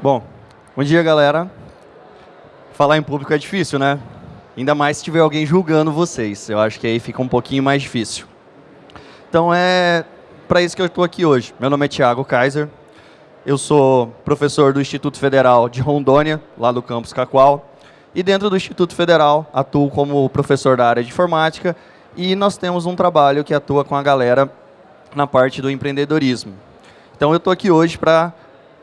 Bom, bom dia, galera. Falar em público é difícil, né? Ainda mais se tiver alguém julgando vocês. Eu acho que aí fica um pouquinho mais difícil. Então é para isso que eu estou aqui hoje. Meu nome é Thiago Kaiser. Eu sou professor do Instituto Federal de Rondônia, lá do campus Cacoal. E dentro do Instituto Federal, atuo como professor da área de informática e nós temos um trabalho que atua com a galera na parte do empreendedorismo. Então eu estou aqui hoje para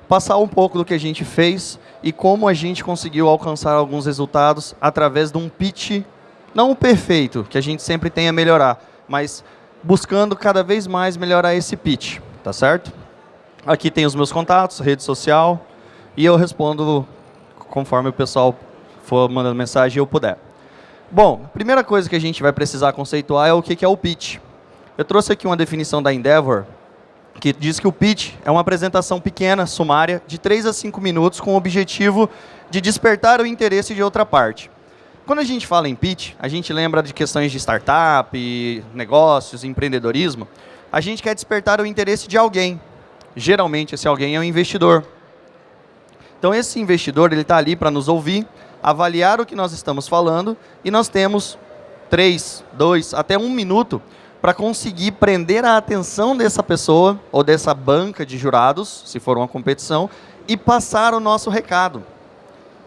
passar um pouco do que a gente fez e como a gente conseguiu alcançar alguns resultados através de um pitch, não o perfeito, que a gente sempre tem a melhorar, mas buscando cada vez mais melhorar esse pitch, tá certo? Aqui tem os meus contatos, rede social, e eu respondo conforme o pessoal for mandando mensagem e eu puder. Bom, a primeira coisa que a gente vai precisar conceituar é o que é o pitch. Eu trouxe aqui uma definição da Endeavor, que diz que o pitch é uma apresentação pequena, sumária, de 3 a 5 minutos, com o objetivo de despertar o interesse de outra parte. Quando a gente fala em pitch, a gente lembra de questões de startup, negócios, empreendedorismo. A gente quer despertar o interesse de alguém. Geralmente, esse alguém é um investidor. Então, esse investidor ele está ali para nos ouvir, avaliar o que nós estamos falando, e nós temos três, dois, até um minuto para conseguir prender a atenção dessa pessoa ou dessa banca de jurados, se for uma competição, e passar o nosso recado.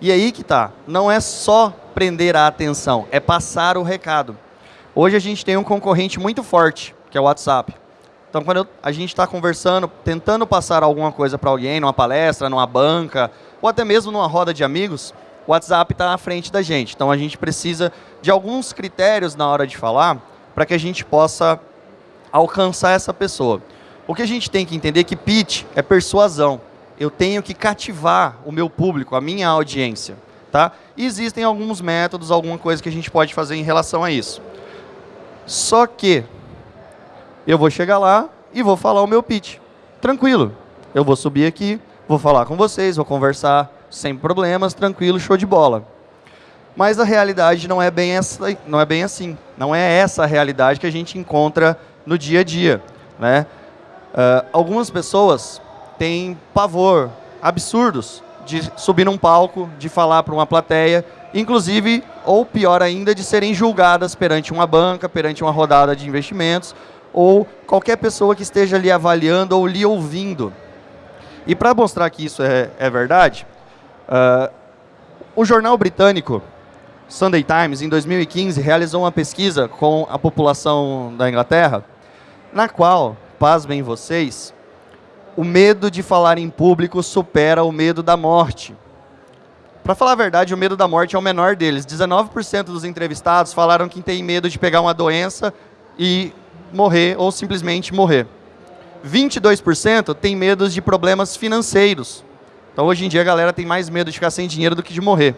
E aí que tá, não é só prender a atenção, é passar o recado. Hoje a gente tem um concorrente muito forte, que é o WhatsApp. Então, quando eu, a gente está conversando, tentando passar alguma coisa para alguém, numa palestra, numa banca, ou até mesmo numa roda de amigos, o WhatsApp está à frente da gente. Então, a gente precisa de alguns critérios na hora de falar para que a gente possa alcançar essa pessoa. O que a gente tem que entender é que pitch é persuasão. Eu tenho que cativar o meu público, a minha audiência. Tá? Existem alguns métodos, alguma coisa que a gente pode fazer em relação a isso. Só que eu vou chegar lá e vou falar o meu pitch. Tranquilo. Eu vou subir aqui, vou falar com vocês, vou conversar sem problemas, tranquilo, show de bola. Mas a realidade não é bem, essa, não é bem assim. Não é essa a realidade que a gente encontra no dia a dia. Né? Uh, algumas pessoas têm pavor, absurdos, de subir num palco, de falar para uma plateia, inclusive, ou pior ainda, de serem julgadas perante uma banca, perante uma rodada de investimentos, ou qualquer pessoa que esteja ali avaliando ou lhe ouvindo. E para mostrar que isso é, é verdade, uh, o jornal britânico Sunday Times, em 2015, realizou uma pesquisa com a população da Inglaterra, na qual, pasmem vocês, o medo de falar em público supera o medo da morte. Para falar a verdade, o medo da morte é o menor deles. 19% dos entrevistados falaram que tem medo de pegar uma doença e morrer, ou simplesmente morrer. 22% tem medo de problemas financeiros. Então, hoje em dia, a galera tem mais medo de ficar sem dinheiro do que de morrer.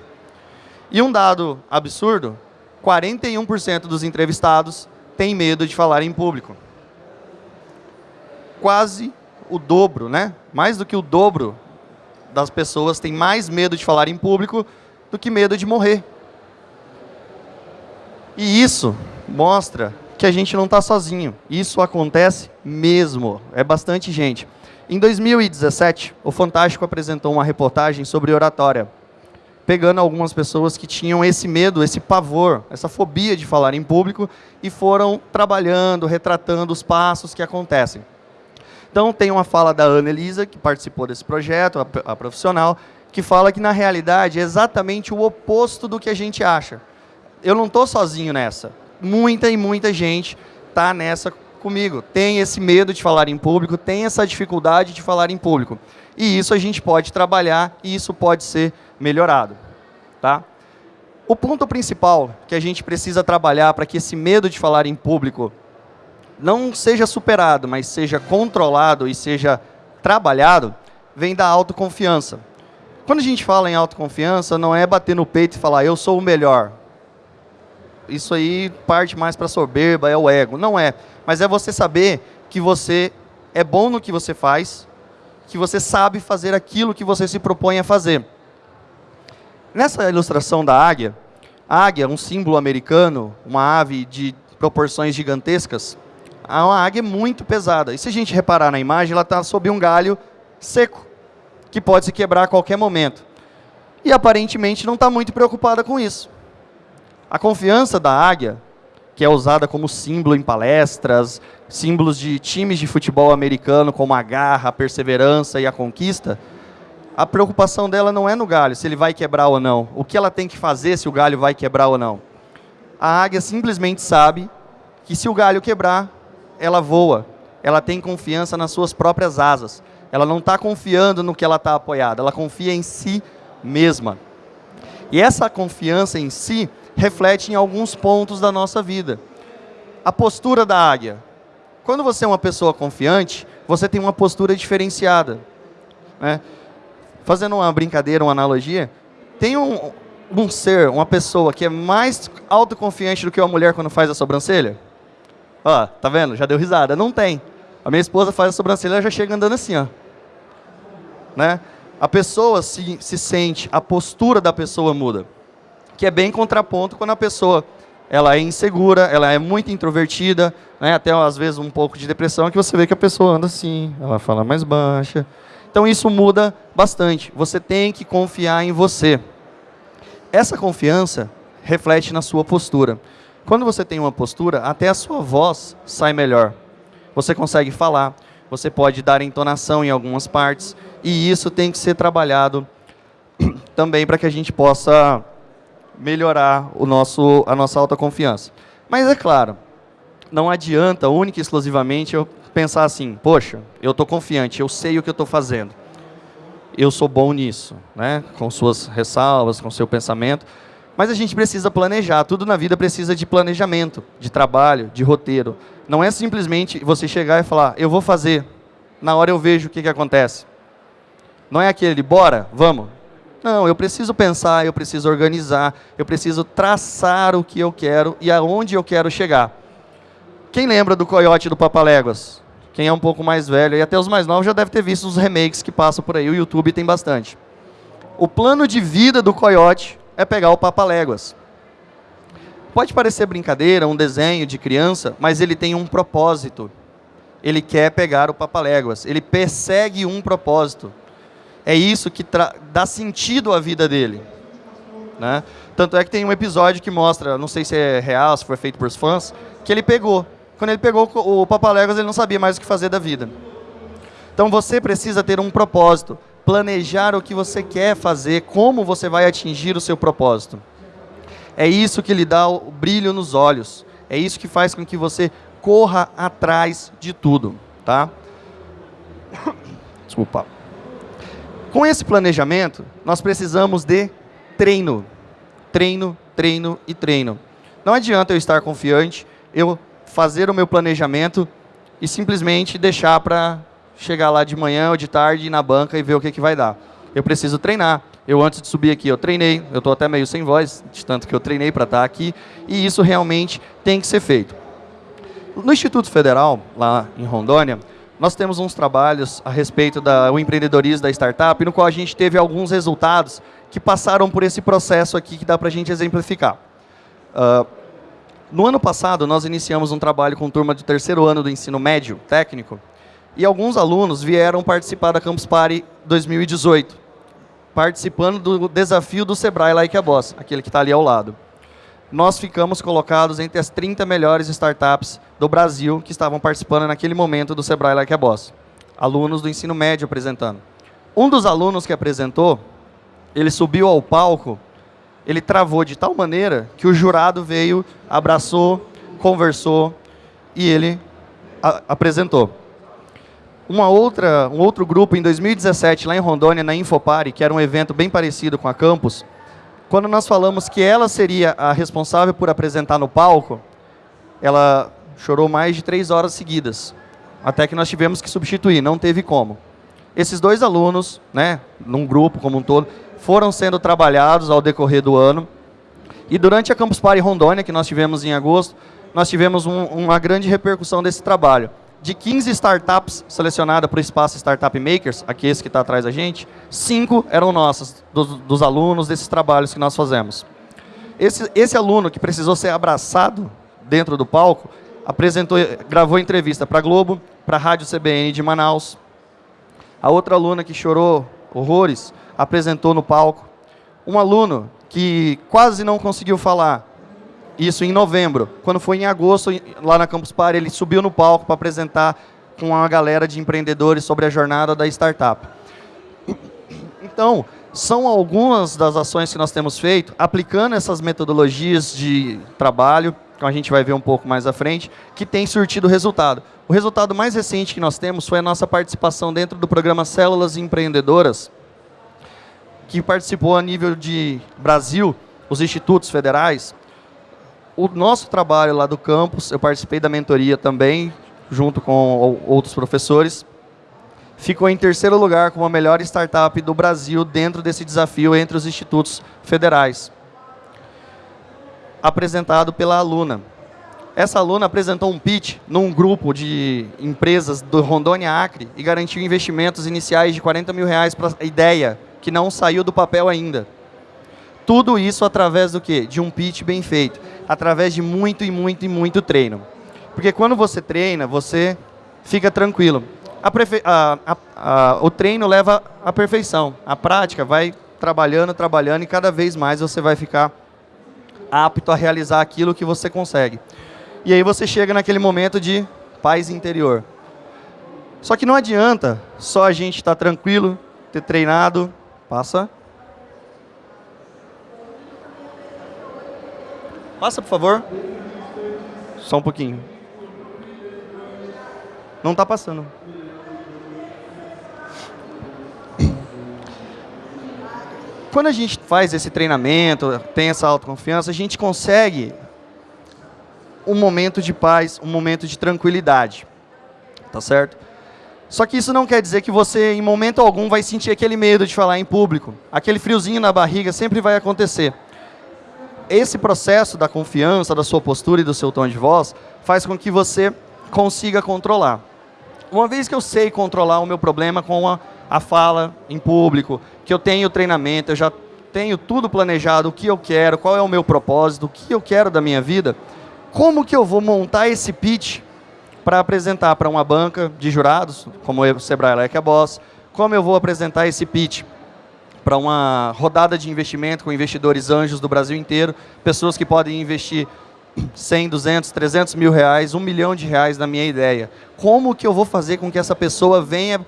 E um dado absurdo, 41% dos entrevistados têm medo de falar em público. Quase o dobro, né? Mais do que o dobro das pessoas têm mais medo de falar em público do que medo de morrer. E isso mostra que a gente não está sozinho. Isso acontece mesmo. É bastante gente. Em 2017, o Fantástico apresentou uma reportagem sobre oratória pegando algumas pessoas que tinham esse medo, esse pavor, essa fobia de falar em público e foram trabalhando, retratando os passos que acontecem. Então, tem uma fala da Ana Elisa, que participou desse projeto, a, a profissional, que fala que, na realidade, é exatamente o oposto do que a gente acha. Eu não estou sozinho nessa. Muita e muita gente está nessa comigo. Tem esse medo de falar em público, tem essa dificuldade de falar em público. E isso a gente pode trabalhar e isso pode ser melhorado. Tá? O ponto principal que a gente precisa trabalhar para que esse medo de falar em público não seja superado, mas seja controlado e seja trabalhado, vem da autoconfiança. Quando a gente fala em autoconfiança, não é bater no peito e falar, eu sou o melhor. Isso aí parte mais para a soberba, é o ego. Não é. Mas é você saber que você é bom no que você faz, que você sabe fazer aquilo que você se propõe a fazer. Nessa ilustração da águia, a águia, um símbolo americano, uma ave de proporções gigantescas, é uma águia muito pesada. E se a gente reparar na imagem, ela está sob um galho seco. que pode se quebrar a qualquer momento. E aparentemente não está muito preocupada com isso. A confiança da águia, que é usada como símbolo em palestras, símbolos de times de futebol americano, como a garra, a perseverança e a conquista, a preocupação dela não é no galho, se ele vai quebrar ou não. O que ela tem que fazer se o galho vai quebrar ou não. A águia simplesmente sabe que se o galho quebrar, ela voa. Ela tem confiança nas suas próprias asas. Ela não está confiando no que ela está apoiada, ela confia em si mesma. E essa confiança em si reflete em alguns pontos da nossa vida. A postura da águia. Quando você é uma pessoa confiante, você tem uma postura diferenciada. Né? Fazendo uma brincadeira, uma analogia, tem um, um ser, uma pessoa que é mais autoconfiante do que uma mulher quando faz a sobrancelha? Ó, tá vendo? Já deu risada. Não tem. A minha esposa faz a sobrancelha, ela já chega andando assim, ó. Né? A pessoa se, se sente, a postura da pessoa muda. Que é bem contraponto quando a pessoa ela é insegura, ela é muito introvertida, né? até às vezes um pouco de depressão, que você vê que a pessoa anda assim, ela fala mais baixa. Então isso muda bastante. Você tem que confiar em você. Essa confiança reflete na sua postura. Quando você tem uma postura, até a sua voz sai melhor. Você consegue falar, você pode dar entonação em algumas partes, e isso tem que ser trabalhado também para que a gente possa melhorar o nosso, a nossa autoconfiança. Mas é claro, não adianta única e exclusivamente eu pensar assim, poxa, eu estou confiante, eu sei o que eu estou fazendo. Eu sou bom nisso, né? com suas ressalvas, com seu pensamento. Mas a gente precisa planejar, tudo na vida precisa de planejamento, de trabalho, de roteiro. Não é simplesmente você chegar e falar, eu vou fazer, na hora eu vejo o que, que acontece. Não é aquele, bora, vamos. Não, eu preciso pensar, eu preciso organizar, eu preciso traçar o que eu quero e aonde eu quero chegar. Quem lembra do Coyote do Papaléguas? Quem é um pouco mais velho e até os mais novos já deve ter visto os remakes que passam por aí, o YouTube tem bastante. O plano de vida do Coyote é pegar o Papaléguas. Pode parecer brincadeira, um desenho de criança, mas ele tem um propósito. Ele quer pegar o Papaléguas. Ele persegue um propósito. É isso que dá sentido à vida dele. Né? Tanto é que tem um episódio que mostra, não sei se é real, se foi feito por fãs, que ele pegou. Quando ele pegou o Papaléguas, ele não sabia mais o que fazer da vida. Então você precisa ter um propósito, planejar o que você quer fazer, como você vai atingir o seu propósito. É isso que lhe dá o brilho nos olhos. É isso que faz com que você corra atrás de tudo, tá? Desculpa. Com esse planejamento, nós precisamos de treino. Treino, treino e treino. Não adianta eu estar confiante, eu fazer o meu planejamento e simplesmente deixar para chegar lá de manhã ou de tarde na banca e ver o que, que vai dar. Eu preciso treinar. Eu, antes de subir aqui, eu treinei. Eu estou até meio sem voz, de tanto que eu treinei para estar aqui. E isso realmente tem que ser feito. No Instituto Federal, lá em Rondônia, nós temos uns trabalhos a respeito do empreendedorismo da startup, no qual a gente teve alguns resultados que passaram por esse processo aqui que dá para a gente exemplificar. Uh, no ano passado, nós iniciamos um trabalho com turma do terceiro ano do ensino médio técnico, e alguns alunos vieram participar da Campus Party 2018, participando do desafio do Sebrae Like a Boss, aquele que está ali ao lado nós ficamos colocados entre as 30 melhores startups do Brasil que estavam participando naquele momento do Sebrae Like a Boss. Alunos do ensino médio apresentando. Um dos alunos que apresentou, ele subiu ao palco, ele travou de tal maneira que o jurado veio, abraçou, conversou e ele apresentou. Uma outra, um outro grupo, em 2017, lá em Rondônia, na Infopare, que era um evento bem parecido com a Campus, quando nós falamos que ela seria a responsável por apresentar no palco, ela chorou mais de três horas seguidas, até que nós tivemos que substituir, não teve como. Esses dois alunos, né, num grupo como um todo, foram sendo trabalhados ao decorrer do ano. E durante a Campus Party Rondônia, que nós tivemos em agosto, nós tivemos um, uma grande repercussão desse trabalho de 15 startups selecionadas para o espaço Startup Makers, aqui esse que está atrás da gente, cinco eram nossas, dos, dos, alunos desses trabalhos que nós fazemos. Esse, esse aluno que precisou ser abraçado dentro do palco, apresentou, gravou entrevista para a Globo, para a Rádio CBN de Manaus. A outra aluna que chorou horrores, apresentou no palco. Um aluno que quase não conseguiu falar, isso em novembro. Quando foi em agosto, lá na Campus Party, ele subiu no palco para apresentar com uma galera de empreendedores sobre a jornada da startup. Então, são algumas das ações que nós temos feito, aplicando essas metodologias de trabalho, que a gente vai ver um pouco mais à frente, que tem surtido resultado. O resultado mais recente que nós temos foi a nossa participação dentro do programa Células Empreendedoras, que participou a nível de Brasil, os institutos federais. O nosso trabalho lá do campus, eu participei da mentoria também, junto com outros professores, ficou em terceiro lugar como a melhor startup do Brasil dentro desse desafio entre os institutos federais. Apresentado pela aluna. Essa aluna apresentou um pitch num grupo de empresas do Rondônia Acre e garantiu investimentos iniciais de 40 mil reais para a ideia, que não saiu do papel ainda. Tudo isso através do quê? De um pitch bem feito. Através de muito e muito e muito treino. Porque quando você treina, você fica tranquilo. A a, a, o treino leva à perfeição. A prática vai trabalhando, trabalhando e cada vez mais você vai ficar apto a realizar aquilo que você consegue. E aí você chega naquele momento de paz interior. Só que não adianta só a gente estar tá tranquilo, ter treinado. Passa. Passa, por favor. Só um pouquinho. Não está passando. Quando a gente faz esse treinamento, tem essa autoconfiança, a gente consegue um momento de paz, um momento de tranquilidade. Tá certo? Só que isso não quer dizer que você, em momento algum, vai sentir aquele medo de falar em público. Aquele friozinho na barriga sempre vai acontecer. Esse processo da confiança, da sua postura e do seu tom de voz, faz com que você consiga controlar. Uma vez que eu sei controlar o meu problema com a, a fala em público, que eu tenho treinamento, eu já tenho tudo planejado, o que eu quero, qual é o meu propósito, o que eu quero da minha vida, como que eu vou montar esse pitch para apresentar para uma banca de jurados, como o Sebrae Like a Boss, como eu vou apresentar esse pitch para uma rodada de investimento com investidores anjos do Brasil inteiro, pessoas que podem investir 100, 200, 300 mil reais, um milhão de reais na minha ideia. Como que eu vou fazer com que essa pessoa venha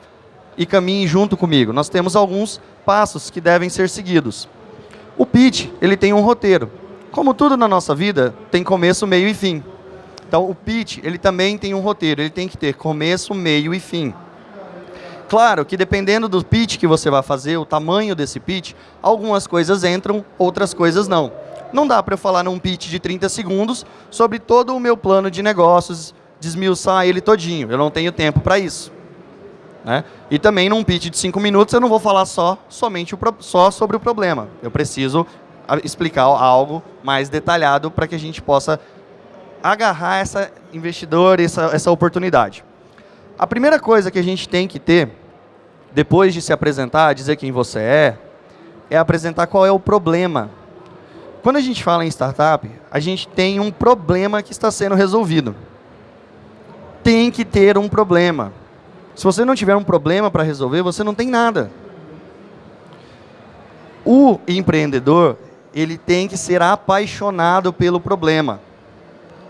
e caminhe junto comigo? Nós temos alguns passos que devem ser seguidos. O pitch, ele tem um roteiro. Como tudo na nossa vida, tem começo, meio e fim. Então, o pitch, ele também tem um roteiro. Ele tem que ter começo, meio e fim. Claro que dependendo do pitch que você vai fazer, o tamanho desse pitch, algumas coisas entram, outras coisas não. Não dá para eu falar num pitch de 30 segundos sobre todo o meu plano de negócios, desmiuçar ele todinho. Eu não tenho tempo para isso. Né? E também num pitch de 5 minutos eu não vou falar só, somente o, só sobre o problema. Eu preciso explicar algo mais detalhado para que a gente possa agarrar essa investidor, essa, essa oportunidade. A primeira coisa que a gente tem que ter, depois de se apresentar, dizer quem você é, é apresentar qual é o problema quando a gente fala em startup, a gente tem um problema que está sendo resolvido. Tem que ter um problema. Se você não tiver um problema para resolver, você não tem nada. O empreendedor, ele tem que ser apaixonado pelo problema.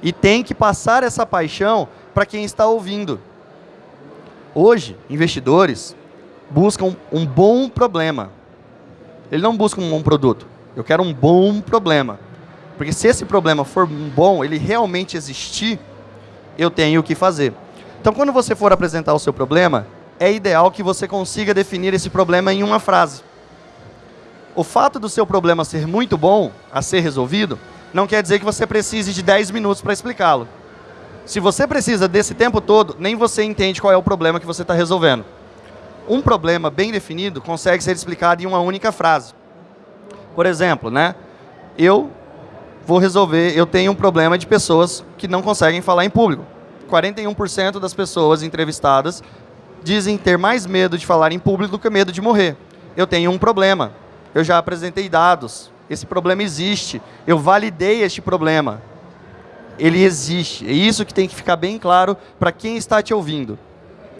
E tem que passar essa paixão para quem está ouvindo. Hoje, investidores buscam um bom problema. Ele não busca um bom produto. Eu quero um bom problema. Porque se esse problema for bom, ele realmente existir, eu tenho o que fazer. Então, quando você for apresentar o seu problema, é ideal que você consiga definir esse problema em uma frase. O fato do seu problema ser muito bom a ser resolvido, não quer dizer que você precise de 10 minutos para explicá-lo. Se você precisa desse tempo todo, nem você entende qual é o problema que você está resolvendo. Um problema bem definido consegue ser explicado em uma única frase. Por exemplo, né? Eu vou resolver, eu tenho um problema de pessoas que não conseguem falar em público. 41% das pessoas entrevistadas dizem ter mais medo de falar em público do que medo de morrer. Eu tenho um problema. Eu já apresentei dados. Esse problema existe. Eu validei este problema. Ele existe. É isso que tem que ficar bem claro para quem está te ouvindo.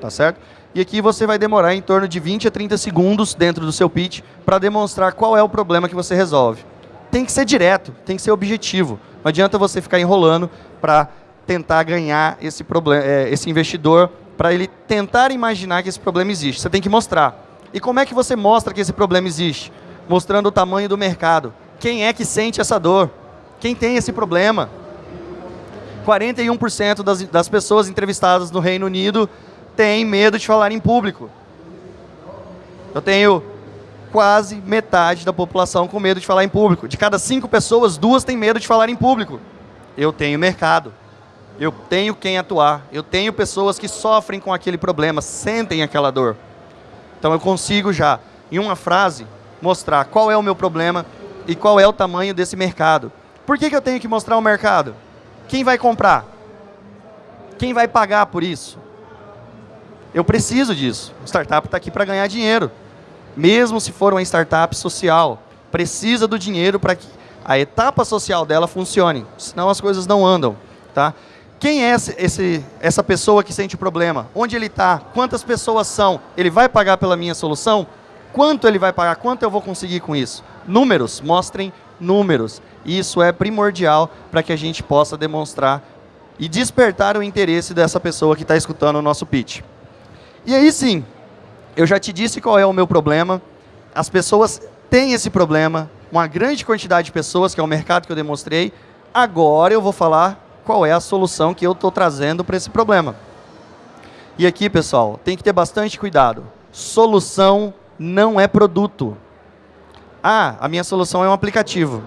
Tá certo? E aqui você vai demorar em torno de 20 a 30 segundos dentro do seu pitch para demonstrar qual é o problema que você resolve. Tem que ser direto, tem que ser objetivo. Não adianta você ficar enrolando para tentar ganhar esse, problema, é, esse investidor, para ele tentar imaginar que esse problema existe. Você tem que mostrar. E como é que você mostra que esse problema existe? Mostrando o tamanho do mercado. Quem é que sente essa dor? Quem tem esse problema? 41% das, das pessoas entrevistadas no Reino Unido têm medo de falar em público. Eu tenho quase metade da população com medo de falar em público. De cada cinco pessoas, duas têm medo de falar em público. Eu tenho mercado. Eu tenho quem atuar. Eu tenho pessoas que sofrem com aquele problema, sentem aquela dor. Então eu consigo já, em uma frase, mostrar qual é o meu problema e qual é o tamanho desse mercado. Por que, que eu tenho que mostrar o mercado? Quem vai comprar? Quem vai pagar por isso? Eu preciso disso. A startup está aqui para ganhar dinheiro. Mesmo se for uma startup social, precisa do dinheiro para que a etapa social dela funcione. Senão as coisas não andam. Tá? Quem é esse, esse, essa pessoa que sente o problema? Onde ele está? Quantas pessoas são? Ele vai pagar pela minha solução? Quanto ele vai pagar? Quanto eu vou conseguir com isso? Números, mostrem números. Isso é primordial para que a gente possa demonstrar e despertar o interesse dessa pessoa que está escutando o nosso pitch. E aí sim, eu já te disse qual é o meu problema. As pessoas têm esse problema, uma grande quantidade de pessoas, que é o mercado que eu demonstrei. Agora eu vou falar qual é a solução que eu estou trazendo para esse problema. E aqui, pessoal, tem que ter bastante cuidado. Solução não é produto. Ah, a minha solução é um aplicativo.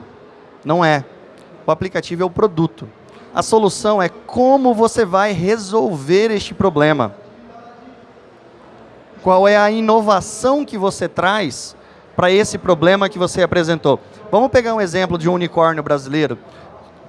Não é. O aplicativo é o produto. A solução é como você vai resolver este problema. Qual é a inovação que você traz para esse problema que você apresentou. Vamos pegar um exemplo de um unicórnio brasileiro.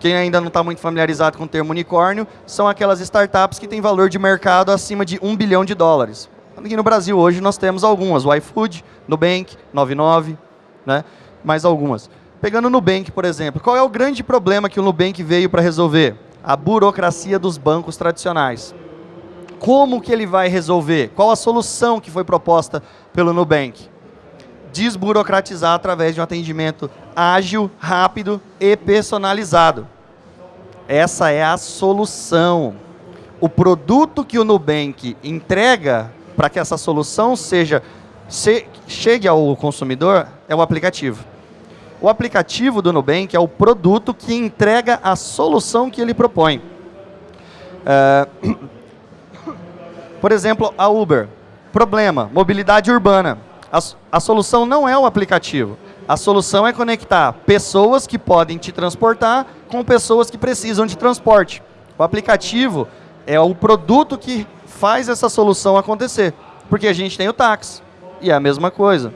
Quem ainda não está muito familiarizado com o termo unicórnio, são aquelas startups que têm valor de mercado acima de um bilhão de dólares. Aqui no Brasil hoje nós temos algumas, o iFood, Nubank, 99, né? mais algumas. Pegando o Nubank, por exemplo, qual é o grande problema que o Nubank veio para resolver? A burocracia dos bancos tradicionais. Como que ele vai resolver? Qual a solução que foi proposta pelo Nubank? Desburocratizar através de um atendimento ágil, rápido e personalizado. Essa é a solução. O produto que o Nubank entrega para que essa solução seja se, chegue ao consumidor é o aplicativo. O aplicativo do Nubank é o produto que entrega a solução que ele propõe. É, por exemplo, a Uber. Problema, mobilidade urbana. A, a solução não é o aplicativo. A solução é conectar pessoas que podem te transportar com pessoas que precisam de transporte. O aplicativo é o produto que faz essa solução acontecer. Porque a gente tem o táxi. E é a mesma coisa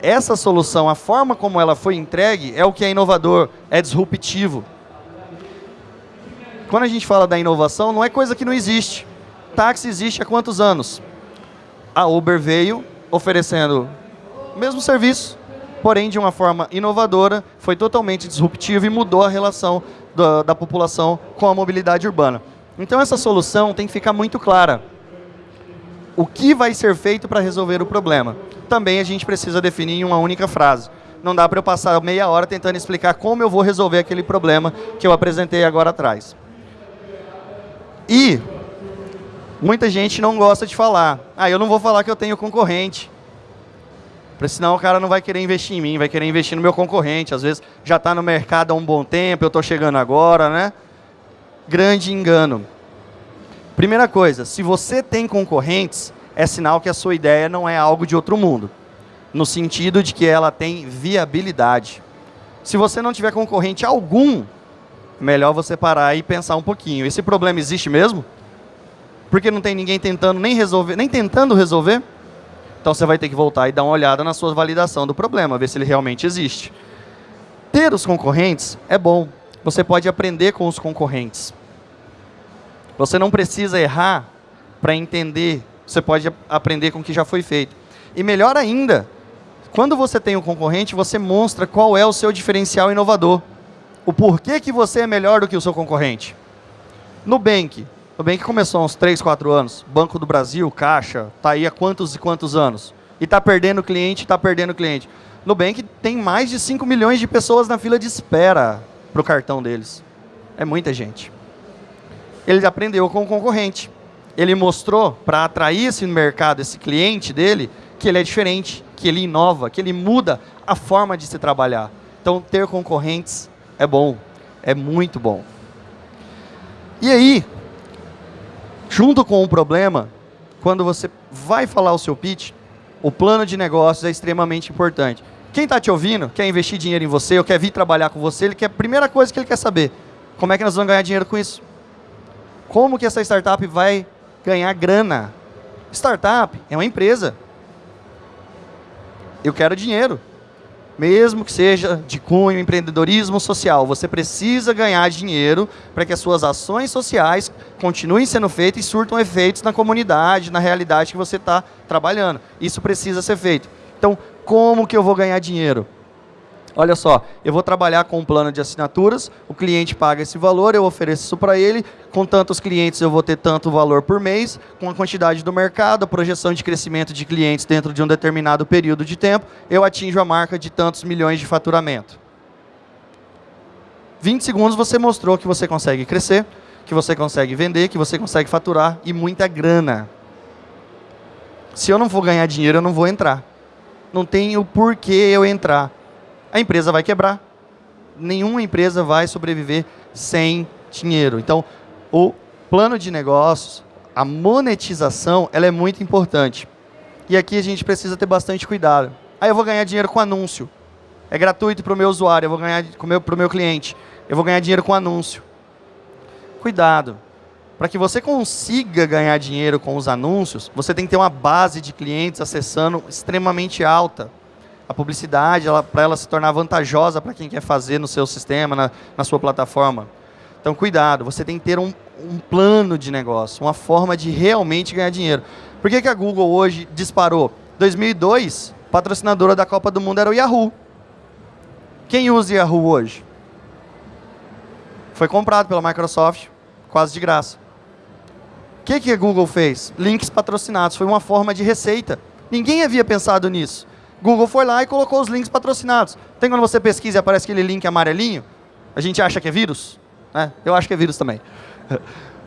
essa solução, a forma como ela foi entregue, é o que é inovador, é disruptivo. Quando a gente fala da inovação, não é coisa que não existe. Táxi existe há quantos anos? A Uber veio oferecendo o mesmo serviço, porém de uma forma inovadora, foi totalmente disruptiva e mudou a relação da, da população com a mobilidade urbana. Então essa solução tem que ficar muito clara. O que vai ser feito para resolver o problema? também a gente precisa definir em uma única frase. Não dá para eu passar meia hora tentando explicar como eu vou resolver aquele problema que eu apresentei agora atrás. E muita gente não gosta de falar. Ah, eu não vou falar que eu tenho concorrente. Porque senão o cara não vai querer investir em mim, vai querer investir no meu concorrente. Às vezes já está no mercado há um bom tempo, eu estou chegando agora, né? Grande engano. Primeira coisa, se você tem concorrentes, é sinal que a sua ideia não é algo de outro mundo, no sentido de que ela tem viabilidade. Se você não tiver concorrente algum, melhor você parar e pensar um pouquinho. Esse problema existe mesmo? Porque não tem ninguém tentando nem resolver, nem tentando resolver? Então você vai ter que voltar e dar uma olhada na sua validação do problema, ver se ele realmente existe. Ter os concorrentes é bom. Você pode aprender com os concorrentes. Você não precisa errar para entender você pode aprender com o que já foi feito. E melhor ainda, quando você tem um concorrente, você mostra qual é o seu diferencial inovador. O porquê que você é melhor do que o seu concorrente. Nubank, Nubank começou há uns 3, 4 anos. Banco do Brasil, Caixa, está aí há quantos e quantos anos? E está perdendo cliente, está perdendo cliente. Nubank tem mais de 5 milhões de pessoas na fila de espera para o cartão deles. É muita gente. Ele aprendeu com o concorrente. Ele mostrou, para atrair esse mercado, esse cliente dele, que ele é diferente, que ele inova, que ele muda a forma de se trabalhar. Então, ter concorrentes é bom, é muito bom. E aí, junto com o problema, quando você vai falar o seu pitch, o plano de negócios é extremamente importante. Quem está te ouvindo, quer investir dinheiro em você, ou quer vir trabalhar com você, ele quer, a primeira coisa que ele quer saber, como é que nós vamos ganhar dinheiro com isso? Como que essa startup vai ganhar grana? Startup é uma empresa. Eu quero dinheiro mesmo que seja de cunho empreendedorismo social, você precisa ganhar dinheiro para que as suas ações sociais continuem sendo feitas e surtam efeitos na comunidade, na realidade que você está trabalhando. Isso precisa ser feito. Então, como que eu vou ganhar dinheiro? Olha só, eu vou trabalhar com um plano de assinaturas, o cliente paga esse valor, eu ofereço isso para ele, com tantos clientes eu vou ter tanto valor por mês, com a quantidade do mercado, a projeção de crescimento de clientes dentro de um determinado período de tempo, eu atinjo a marca de tantos milhões de faturamento. 20 segundos você mostrou que você consegue crescer, que você consegue vender, que você consegue faturar e muita grana. Se eu não for ganhar dinheiro, eu não vou entrar. Não tem o porquê eu entrar a empresa vai quebrar. Nenhuma empresa vai sobreviver sem dinheiro. Então, o plano de negócios, a monetização, ela é muito importante. E aqui a gente precisa ter bastante cuidado. Aí eu vou ganhar dinheiro com anúncio. É gratuito para o meu usuário, eu vou ganhar para o meu cliente. Eu vou ganhar dinheiro com anúncio. Cuidado. Para que você consiga ganhar dinheiro com os anúncios, você tem que ter uma base de clientes acessando extremamente alta a publicidade, para ela se tornar vantajosa para quem quer fazer no seu sistema, na, na sua plataforma. Então, cuidado, você tem que ter um, um, plano de negócio, uma forma de realmente ganhar dinheiro. Por que, que a Google hoje disparou? 2002, patrocinadora da Copa do Mundo era o Yahoo. Quem usa Yahoo hoje? Foi comprado pela Microsoft, quase de graça. Que, que a Google fez? Links patrocinados, foi uma forma de receita. Ninguém havia pensado nisso. Google foi lá e colocou os links patrocinados. Tem quando você pesquisa e aparece aquele link amarelinho? A gente acha que é vírus? É, eu acho que é vírus também.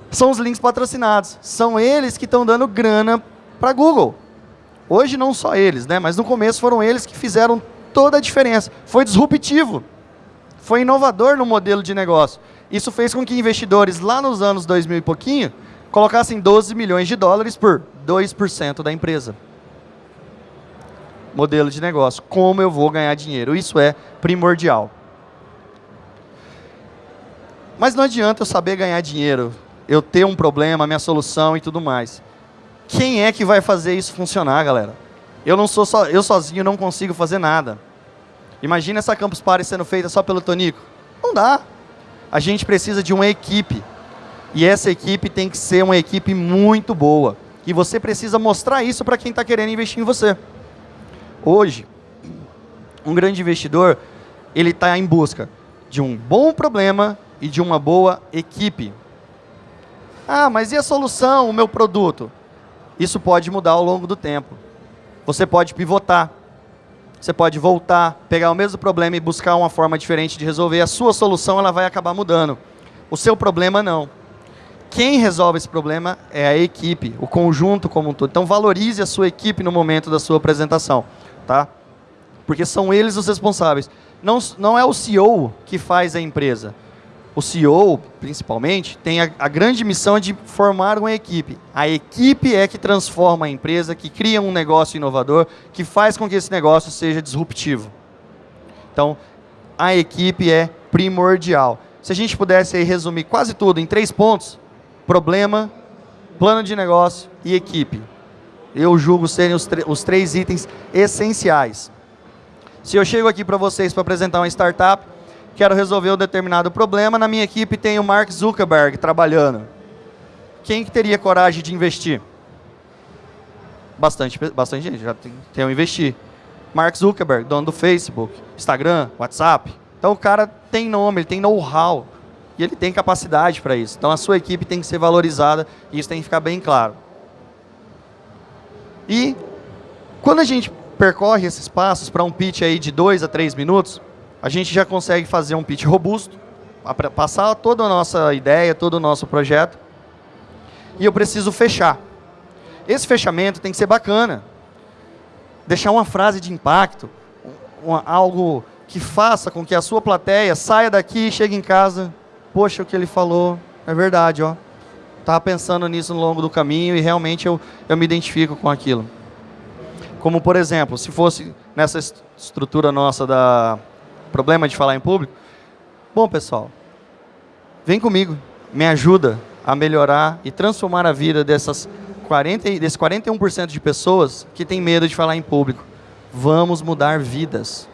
São os links patrocinados. São eles que estão dando grana para Google. Hoje não só eles, né? mas no começo foram eles que fizeram toda a diferença. Foi disruptivo. Foi inovador no modelo de negócio. Isso fez com que investidores lá nos anos 2000 e pouquinho colocassem 12 milhões de dólares por 2% da empresa modelo de negócio. Como eu vou ganhar dinheiro? Isso é primordial. Mas não adianta eu saber ganhar dinheiro, eu ter um problema, minha solução e tudo mais. Quem é que vai fazer isso funcionar, galera? Eu não sou só, eu sozinho não consigo fazer nada. Imagina essa Campus Party sendo feita só pelo Tonico. Não dá. A gente precisa de uma equipe. E essa equipe tem que ser uma equipe muito boa. E você precisa mostrar isso para quem está querendo investir em você. Hoje, um grande investidor, ele está em busca de um bom problema e de uma boa equipe. Ah, mas e a solução, o meu produto? Isso pode mudar ao longo do tempo. Você pode pivotar. Você pode voltar, pegar o mesmo problema e buscar uma forma diferente de resolver. A sua solução ela vai acabar mudando. O seu problema não. Quem resolve esse problema é a equipe, o conjunto como um todo. Então valorize a sua equipe no momento da sua apresentação tá? Porque são eles os responsáveis. Não, não é o CEO que faz a empresa. O CEO, principalmente, tem a, a, grande missão de formar uma equipe. A equipe é que transforma a empresa, que cria um negócio inovador, que faz com que esse negócio seja disruptivo. Então, a equipe é primordial. Se a gente pudesse resumir quase tudo em três pontos, problema, plano de negócio e equipe eu julgo serem os, os três itens essenciais. Se eu chego aqui para vocês para apresentar uma startup, quero resolver um determinado problema, na minha equipe tem o Mark Zuckerberg trabalhando. Quem que teria coragem de investir? Bastante, bastante gente, já tem, tem um investir. Mark Zuckerberg, dono do Facebook, Instagram, WhatsApp. Então o cara tem nome, ele tem know-how. E ele tem capacidade para isso. Então a sua equipe tem que ser valorizada e isso tem que ficar bem claro. E quando a gente percorre esses passos para um pitch aí de 2 a 3 minutos, a gente já consegue fazer um pitch robusto, passar toda a nossa ideia, todo o nosso projeto. E eu preciso fechar. Esse fechamento tem que ser bacana. Deixar uma frase de impacto, uma, algo que faça com que a sua plateia saia daqui e chegue em casa. Poxa, o que ele falou é verdade, ó. Estava pensando nisso no longo do caminho e realmente eu, eu me identifico com aquilo. Como, por exemplo, se fosse nessa estrutura nossa da problema de falar em público, bom, pessoal, vem comigo, me ajuda a melhorar e transformar a vida dessas 40, desse 41% de pessoas que tem medo de falar em público. Vamos mudar vidas.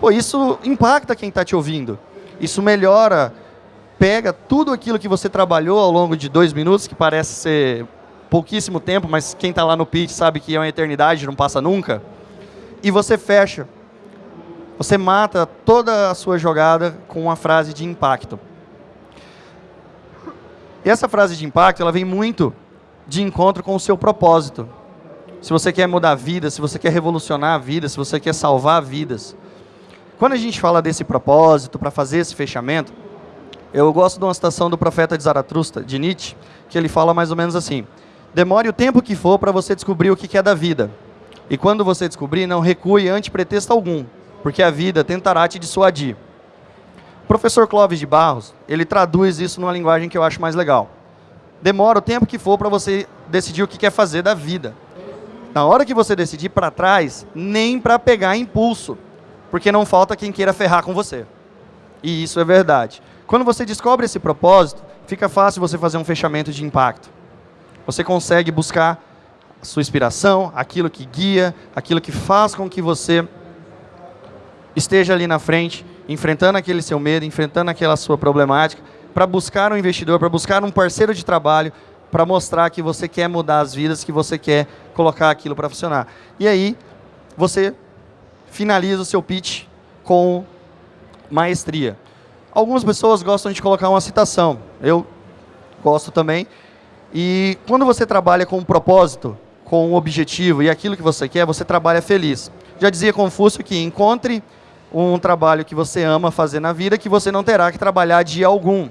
Pô, isso impacta quem está te ouvindo. Isso melhora, pega tudo aquilo que você trabalhou ao longo de dois minutos, que parece ser pouquíssimo tempo, mas quem está lá no pitch sabe que é uma eternidade, não passa nunca, e você fecha. Você mata toda a sua jogada com uma frase de impacto. E essa frase de impacto, ela vem muito de encontro com o seu propósito. Se você quer mudar a vida, se você quer revolucionar a vida, se você quer salvar vidas. Quando a gente fala desse propósito, para fazer esse fechamento, eu gosto de uma citação do profeta de Zaratrusta, de Nietzsche, que ele fala mais ou menos assim: Demore o tempo que for para você descobrir o que é da vida. E quando você descobrir, não recue ante pretexto algum, porque a vida tentará te dissuadir. O professor Clóvis de Barros, ele traduz isso numa linguagem que eu acho mais legal demora o tempo que for para você decidir o que quer fazer da vida. Na hora que você decidir para trás, nem para pegar impulso, porque não falta quem queira ferrar com você. E isso é verdade. Quando você descobre esse propósito, fica fácil você fazer um fechamento de impacto. Você consegue buscar a sua inspiração, aquilo que guia, aquilo que faz com que você esteja ali na frente, enfrentando aquele seu medo, enfrentando aquela sua problemática, para buscar um investidor, para buscar um parceiro de trabalho, para mostrar que você quer mudar as vidas, que você quer colocar aquilo para funcionar. E aí, você finaliza o seu pitch com maestria. Algumas pessoas gostam de colocar uma citação. Eu gosto também. E quando você trabalha com um propósito, com um objetivo e aquilo que você quer, você trabalha feliz. Já dizia Confúcio que encontre um trabalho que você ama fazer na vida que você não terá que trabalhar dia algum.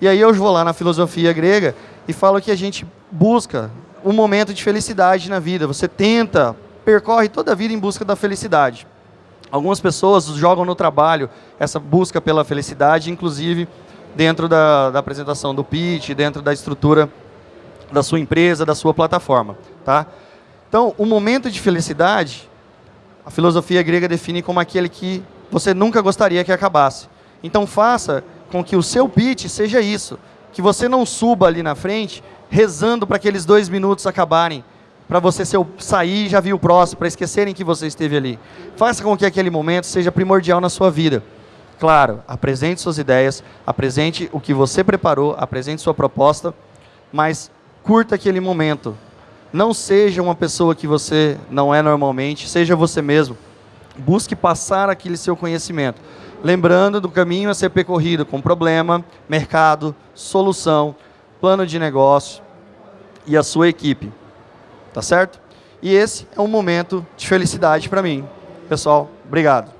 E aí eu vou lá na filosofia grega e falo que a gente busca um momento de felicidade na vida. Você tenta, percorre toda a vida em busca da felicidade. Algumas pessoas jogam no trabalho essa busca pela felicidade, inclusive dentro da, da apresentação do pitch, dentro da estrutura da sua empresa, da sua plataforma. Tá? Então, o momento de felicidade, a filosofia grega define como aquele que você nunca gostaria que acabasse. Então, faça com que o seu pitch seja isso. Que você não suba ali na frente rezando para aqueles dois minutos acabarem, para você sair e já vir o próximo, para esquecerem que você esteve ali. Faça com que aquele momento seja primordial na sua vida. Claro, apresente suas ideias, apresente o que você preparou, apresente sua proposta, mas curta aquele momento. Não seja uma pessoa que você não é normalmente, seja você mesmo. Busque passar aquele seu conhecimento. Lembrando do caminho a ser percorrido com problema, mercado, solução, plano de negócio e a sua equipe. Tá certo? E esse é um momento de felicidade para mim. Pessoal, obrigado.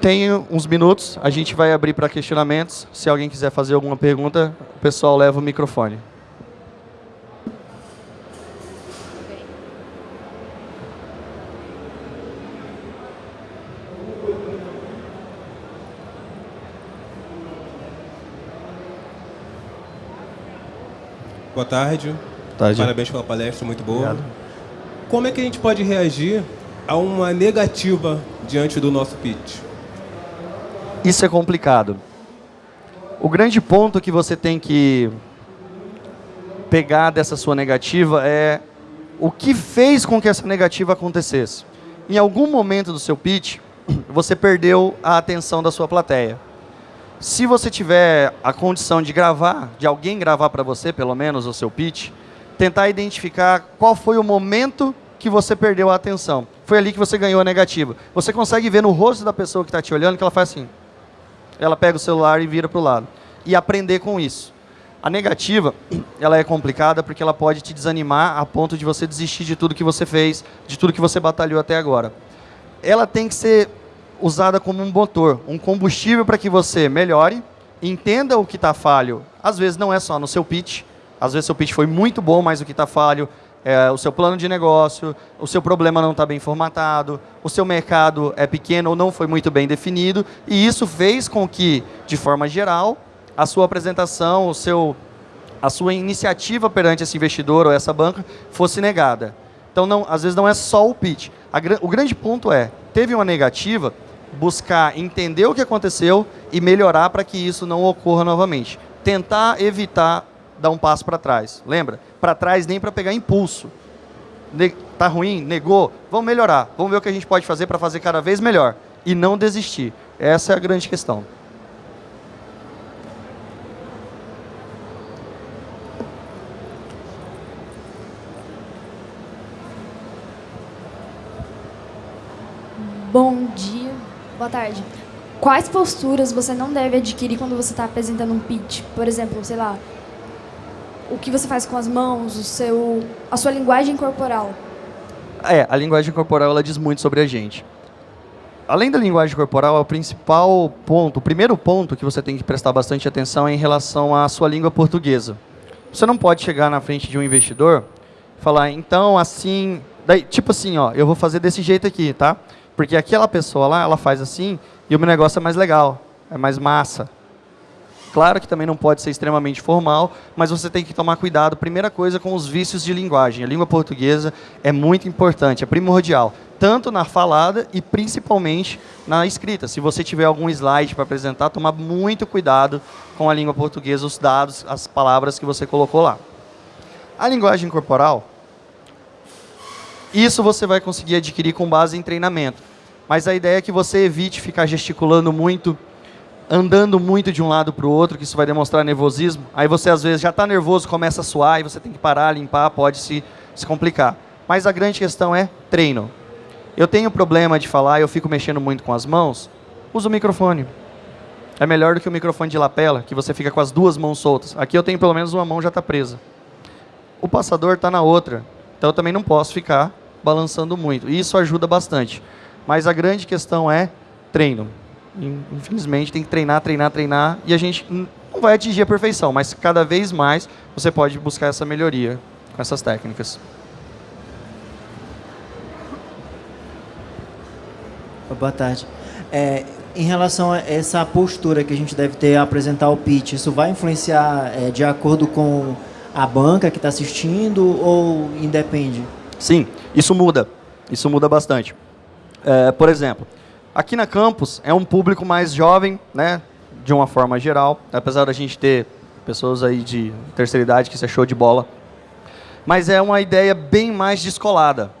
Tenho uns minutos, a gente vai abrir para questionamentos. Se alguém quiser fazer alguma pergunta, o pessoal leva o microfone. Boa tarde. tarde. Parabéns pela palestra, muito boa. Obrigado. Como é que a gente pode reagir a uma negativa diante do nosso pitch? Isso é complicado. O grande ponto que você tem que pegar dessa sua negativa é o que fez com que essa negativa acontecesse. Em algum momento do seu pitch, você perdeu a atenção da sua plateia. Se você tiver a condição de gravar, de alguém gravar para você, pelo menos, o seu pitch, tentar identificar qual foi o momento que você perdeu a atenção. Foi ali que você ganhou a negativa. Você consegue ver no rosto da pessoa que está te olhando que ela faz assim. Ela pega o celular e vira para o lado. E aprender com isso. A negativa, ela é complicada porque ela pode te desanimar a ponto de você desistir de tudo que você fez, de tudo que você batalhou até agora. Ela tem que ser usada como um motor, um combustível para que você melhore, entenda o que está falho. Às vezes não é só no seu pitch, às vezes seu pitch foi muito bom, mas o que está falho é o seu plano de negócio, o seu problema não está bem formatado, o seu mercado é pequeno ou não foi muito bem definido, e isso fez com que, de forma geral, a sua apresentação, o seu, a sua iniciativa perante esse investidor ou essa banca fosse negada. Então, não, às vezes não é só o pitch. A, o grande ponto é, teve uma negativa, buscar entender o que aconteceu e melhorar para que isso não ocorra novamente. Tentar evitar dar um passo para trás. Lembra? Para trás nem para pegar impulso. Ne tá ruim? Negou? Vamos melhorar. Vamos ver o que a gente pode fazer para fazer cada vez melhor. E não desistir. Essa é a grande questão. Bom dia, boa tarde. Quais posturas você não deve adquirir quando você está apresentando um pitch? Por exemplo, sei lá, o que você faz com as mãos, o seu, a sua linguagem corporal. É, a linguagem corporal ela diz muito sobre a gente. Além da linguagem corporal, o principal ponto, o primeiro ponto que você tem que prestar bastante atenção é em relação à sua língua portuguesa. Você não pode chegar na frente de um investidor falar, então, assim, daí, tipo assim, ó, eu vou fazer desse jeito aqui, tá? Porque aquela pessoa lá, ela faz assim e o meu negócio é mais legal, é mais massa. Claro que também não pode ser extremamente formal, mas você tem que tomar cuidado, primeira coisa, com os vícios de linguagem. A língua portuguesa é muito importante, é primordial, tanto na falada e principalmente na escrita. Se você tiver algum slide para apresentar, tomar muito cuidado com a língua portuguesa, os dados, as palavras que você colocou lá. A linguagem corporal, isso você vai conseguir adquirir com base em treinamento. Mas a ideia é que você evite ficar gesticulando muito, andando muito de um lado para o outro, que isso vai demonstrar nervosismo. Aí você às vezes já está nervoso, começa a suar e você tem que parar, limpar, pode se, se complicar. Mas a grande questão é treino. Eu tenho problema de falar, eu fico mexendo muito com as mãos, usa o microfone. É melhor do que o microfone de lapela, que você fica com as duas mãos soltas. Aqui eu tenho pelo menos uma mão já está presa. O passador está na outra. Então eu também não posso ficar balançando muito. E isso ajuda bastante. Mas a grande questão é treino. Infelizmente tem que treinar, treinar, treinar e a gente não vai atingir a perfeição, mas cada vez mais você pode buscar essa melhoria com essas técnicas. Boa tarde. É, em relação a essa postura que a gente deve ter a apresentar o pitch, isso vai influenciar é, de acordo com a banca que está assistindo ou independe? Sim, isso muda. Isso muda bastante. É, por exemplo, aqui na campus é um público mais jovem, né, de uma forma geral, apesar da gente ter pessoas aí de terceira idade que se achou de bola. Mas é uma ideia bem mais descolada.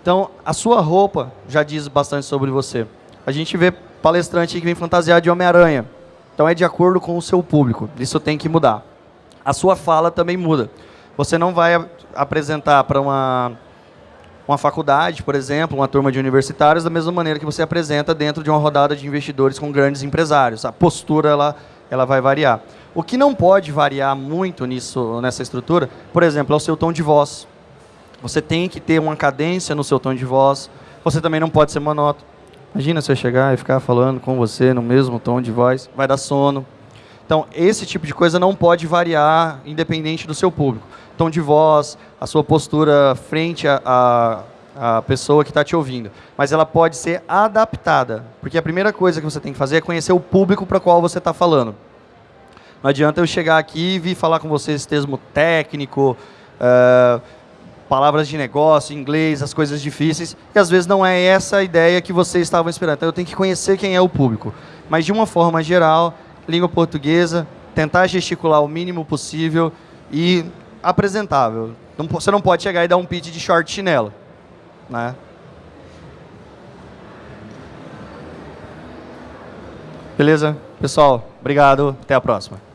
Então, a sua roupa já diz bastante sobre você. A gente vê palestrante que vem fantasiado de Homem-Aranha. Então, é de acordo com o seu público. Isso tem que mudar. A sua fala também muda. Você não vai apresentar para uma uma faculdade, por exemplo, uma turma de universitários, da mesma maneira que você apresenta dentro de uma rodada de investidores com grandes empresários. A postura ela, ela vai variar. O que não pode variar muito nisso, nessa estrutura, por exemplo, é o seu tom de voz. Você tem que ter uma cadência no seu tom de voz. Você também não pode ser monótono. Imagina você chegar e ficar falando com você no mesmo tom de voz, vai dar sono. Então, esse tipo de coisa não pode variar independente do seu público tom de voz, a sua postura frente à, pessoa que está te ouvindo. Mas ela pode ser adaptada, porque a primeira coisa que você tem que fazer é conhecer o público para qual você está falando. Não adianta eu chegar aqui e vir falar com você esse termo técnico, uh, palavras de negócio, inglês, as coisas difíceis, e às vezes não é essa a ideia que vocês estavam esperando. Então eu tenho que conhecer quem é o público. Mas de uma forma geral, língua portuguesa, tentar gesticular o mínimo possível e apresentável. Não, você não pode chegar e dar um pitch de short chinelo. Né? Beleza? Pessoal, obrigado. Até a próxima.